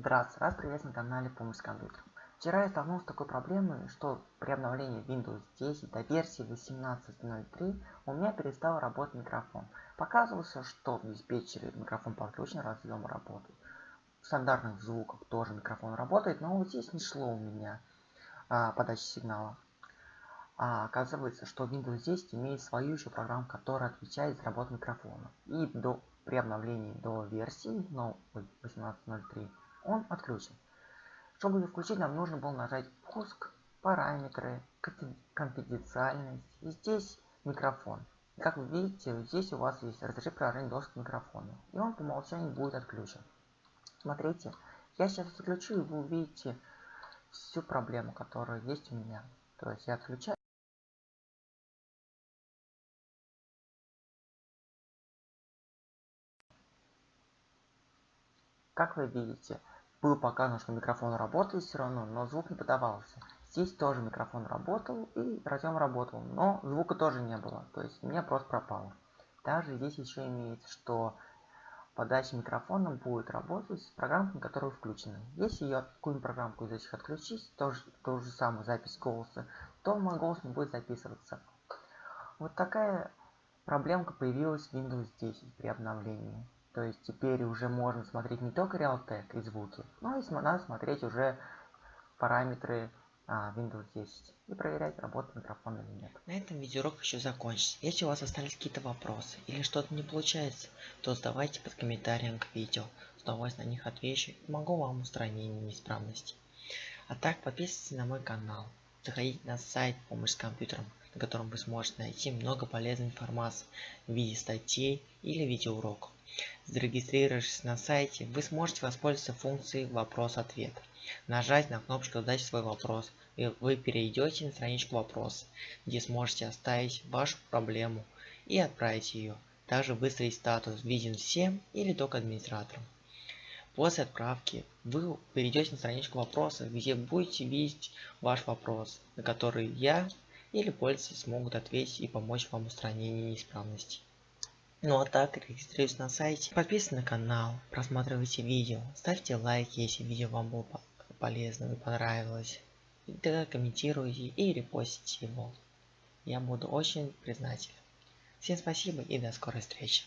Здравствуйте, вас приветствую на канале Помощь с компьютером. Вчера я столкнулся с такой проблемой, что при обновлении Windows 10 до версии 18.03 у меня перестал работать микрофон. Показывался, что в диспетчере микрофон подключен, разъем работает. В стандартных звуках тоже микрофон работает, но вот здесь не шло у меня а, подача сигнала. А оказывается, что Windows 10 имеет свою еще программу, которая отвечает за работу микрофона. И до, при обновлении до версии но 18.03 он отключен. Чтобы ее включить, нам нужно было нажать пуск, параметры, конфиденциальность. И здесь микрофон. Как вы видите, здесь у вас есть разрешить приложение доступ к микрофону. И он по умолчанию будет отключен. Смотрите, я сейчас отключу, и вы увидите всю проблему, которая есть у меня. То есть я отключаю. Как вы видите, было показано, что микрофон работает все равно, но звук не подавался. Здесь тоже микрофон работал и разъем работал, но звука тоже не было, то есть у меня просто пропало. Также здесь еще имеется, что подача микрофона будет работать с программками, которые включены. Если я какую-нибудь программку из этих отключить, тоже ту же самую запись голоса, то мой голос не будет записываться. Вот такая проблемка появилась в Windows 10 при обновлении. То есть теперь уже можно смотреть не только Realtek и звуки, но и надо смотреть уже параметры а, Windows 10 и проверять, работает микрофон или нет. На этом видеоурок еще закончится. Если у вас остались какие-то вопросы или что-то не получается, то задавайте под комментарием к видео. С удовольствием на них отвечу и помогу вам в устранении неисправностей. А так подписывайтесь на мой канал. Заходите на сайт «Помощь с компьютером», на котором вы сможете найти много полезной информации в виде статей или видеоуроков. Зарегистрировавшись на сайте, вы сможете воспользоваться функцией «Вопрос-ответ». Нажать на кнопочку «Задать свой вопрос», и вы перейдете на страничку «Вопрос», где сможете оставить вашу проблему и отправить ее. Также выставить статус «Виден всем» или только администраторам. После отправки вы перейдете на страничку вопроса, где будете видеть ваш вопрос, на который я или пользователи смогут ответить и помочь вам в устранении неисправностей. Ну а так, регистрируйтесь на сайте, подписывайтесь на канал, просматривайте видео, ставьте лайки, если видео вам было полезно и понравилось. И тогда комментируйте и репостите его. Я буду очень признателен. Всем спасибо и до скорой встречи.